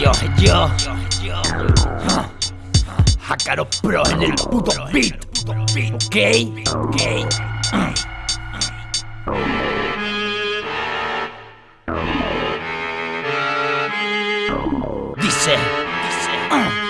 yo, yo. Jacaro Pro en el puto beat. Ok, ok. Dice, Poseo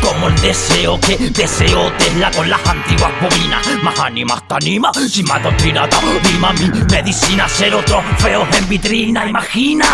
como el deseo que deseo tesla con las antiguas bobinas. Más ánimas te anima, si más doctrina rima mi medicina Ser otros feos en vitrina, imagina.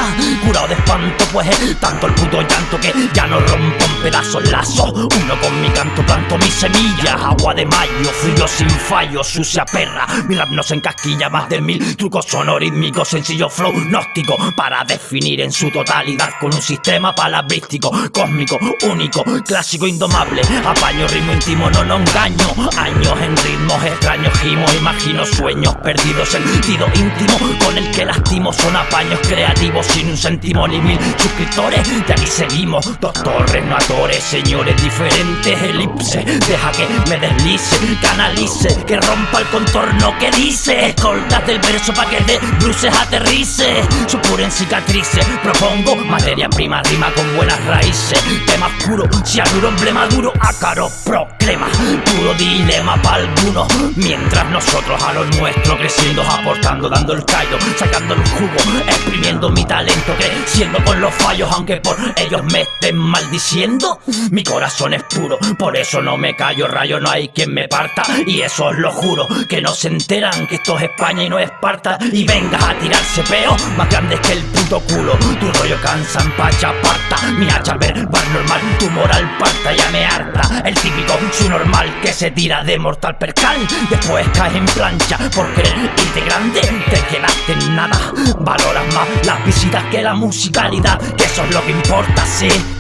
Curado de espanto pues es tanto el puto llanto que ya no rompo en pedazos lazos. Uno con mi canto planto mis semillas Agua de mayo, frío sin fallo, sucia perra. Mi rap no se encasquilla más de mil trucos sonorítmicos Sencillo flow gnóstico para definir en su totalidad Con un sistema palabrístico, cósmico, único, clásico, indomable. Apaño, ritmo íntimo, no, no engaño. Años en ritmos extraños, Imagino sueños perdidos, sentido íntimo Con el que lastimo, son apaños creativos Sin un céntimo ni mil suscriptores. De aquí seguimos, no atores Señores diferentes, elipse Deja que me deslice, canalice Que rompa el contorno que dice Escoltas del verso pa' que de bruces aterrice Supuren cicatrices, propongo Materia prima, rima con buenas raíces Tema oscuro, cianuro, emblema duro Acaro proclama, puro dilema para algunos Mientras nosotros a lo nuestro creciendo Aportando, dando el callo, sacando el jugo Exprimiendo mi talento, creciendo con los fallos Aunque por ellos me estén maldiciendo Mi corazón es puro, por eso no me callo Rayo, no hay quien me parta Y eso os lo juro, que no se enteran Que esto es España y no Esparta Y vengas a tirarse peo, más grandes que el puto culo Tu rollo cansa en pacha parta Mi hacha verbal normal, tu moral parta ya me harta El típico normal que se tira de mortal percal. Después caes en plancha por querer irte grande Te quedaste en nada, valoras más las visitas que la musicalidad Que eso es lo que importa, sí